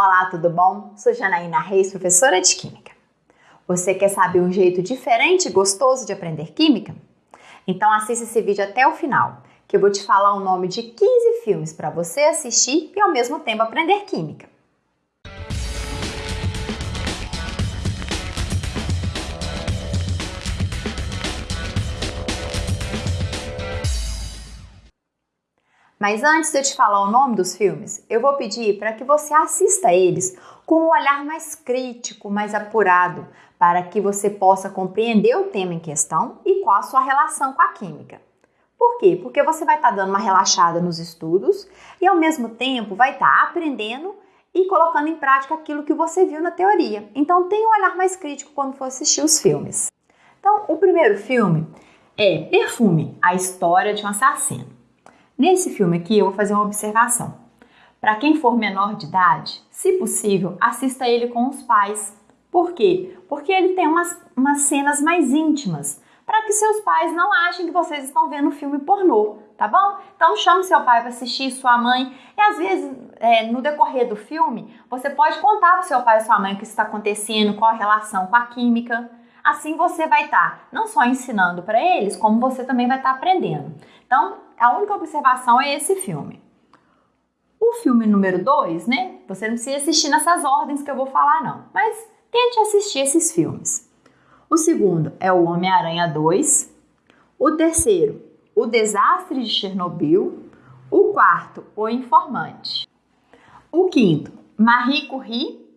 Olá, tudo bom? Sou Janaína Reis, professora de Química. Você quer saber um jeito diferente e gostoso de aprender Química? Então assista esse vídeo até o final, que eu vou te falar o nome de 15 filmes para você assistir e ao mesmo tempo aprender Química. Mas antes de eu te falar o nome dos filmes, eu vou pedir para que você assista eles com um olhar mais crítico, mais apurado, para que você possa compreender o tema em questão e qual a sua relação com a química. Por quê? Porque você vai estar tá dando uma relaxada nos estudos e ao mesmo tempo vai estar tá aprendendo e colocando em prática aquilo que você viu na teoria. Então tenha um olhar mais crítico quando for assistir os filmes. Então, o primeiro filme é Perfume, a história de um assassino. Nesse filme aqui eu vou fazer uma observação. Para quem for menor de idade, se possível, assista ele com os pais. Por quê? Porque ele tem umas, umas cenas mais íntimas, para que seus pais não achem que vocês estão vendo filme pornô, tá bom? Então chame seu pai para assistir, sua mãe, e às vezes é, no decorrer do filme você pode contar para seu pai e sua mãe o que está acontecendo, qual a relação com a química. Assim você vai estar tá não só ensinando para eles, como você também vai estar tá aprendendo. Então, a única observação é esse filme. O filme número 2, né? Você não precisa assistir nessas ordens que eu vou falar, não. Mas tente assistir esses filmes. O segundo é o Homem-Aranha 2. O terceiro, O Desastre de Chernobyl. O quarto, O Informante. O quinto, Marie Curie.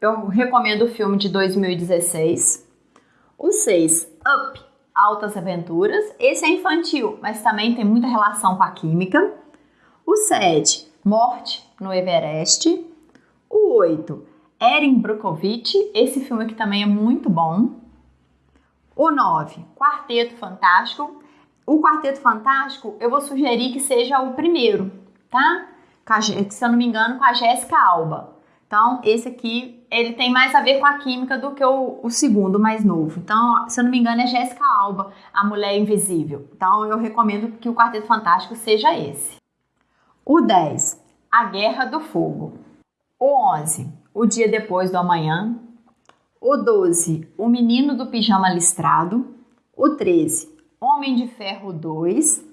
Eu recomendo o filme de 2016. O seis, Up, Altas Aventuras. Esse é infantil, mas também tem muita relação com a química. O 7, Morte no Everest. O 8, Erin Brockovich. Esse filme aqui também é muito bom. O 9, Quarteto Fantástico. O Quarteto Fantástico, eu vou sugerir que seja o primeiro, tá? Se eu não me engano, com a Jéssica Alba. Então, esse aqui, ele tem mais a ver com a química do que o, o segundo mais novo. Então, se eu não me engano, é Jéssica Alba, a Mulher Invisível. Então, eu recomendo que o Quarteto Fantástico seja esse. O 10, A Guerra do Fogo. O 11, O Dia Depois do Amanhã. O 12, O Menino do Pijama Listrado. O 13, Homem de Ferro 2.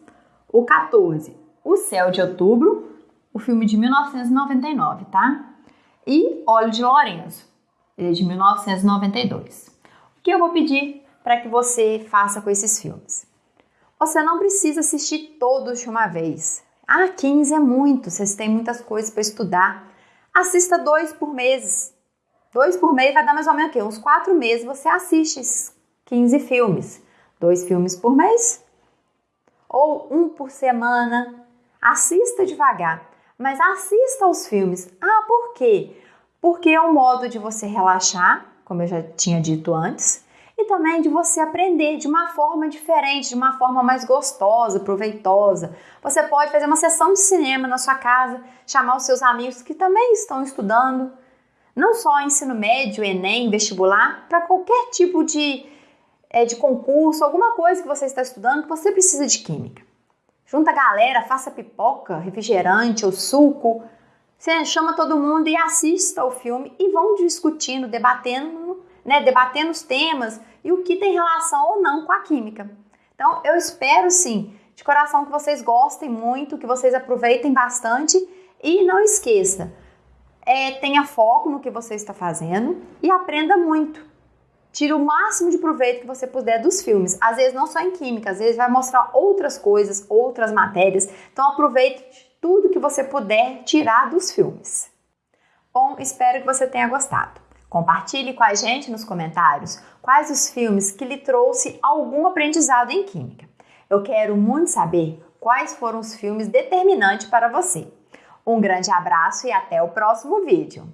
O 14, O Céu de Outubro. O filme de 1999, tá? E Óleo de Lourenço, ele é de 1992. O que eu vou pedir para que você faça com esses filmes? Você não precisa assistir todos de uma vez. Ah, 15 é muito, vocês têm muitas coisas para estudar. Assista dois por mês. Dois por mês vai dar mais ou menos o quê? Uns quatro meses você assiste esses 15 filmes. Dois filmes por mês. Ou um por semana. Assista devagar mas assista aos filmes. Ah, por quê? Porque é um modo de você relaxar, como eu já tinha dito antes, e também de você aprender de uma forma diferente, de uma forma mais gostosa, proveitosa. Você pode fazer uma sessão de cinema na sua casa, chamar os seus amigos que também estão estudando, não só ensino médio, Enem, vestibular, para qualquer tipo de, é, de concurso, alguma coisa que você está estudando que você precisa de química. Junta a galera, faça pipoca, refrigerante ou suco. Você chama todo mundo e assista o filme e vão discutindo, debatendo, né, debatendo os temas e o que tem relação ou não com a química. Então, eu espero sim, de coração que vocês gostem muito, que vocês aproveitem bastante e não esqueça, é, tenha foco no que você está fazendo e aprenda muito. Tire o máximo de proveito que você puder dos filmes. Às vezes não só em química, às vezes vai mostrar outras coisas, outras matérias. Então aproveite tudo que você puder tirar dos filmes. Bom, espero que você tenha gostado. Compartilhe com a gente nos comentários quais os filmes que lhe trouxe algum aprendizado em química. Eu quero muito saber quais foram os filmes determinantes para você. Um grande abraço e até o próximo vídeo.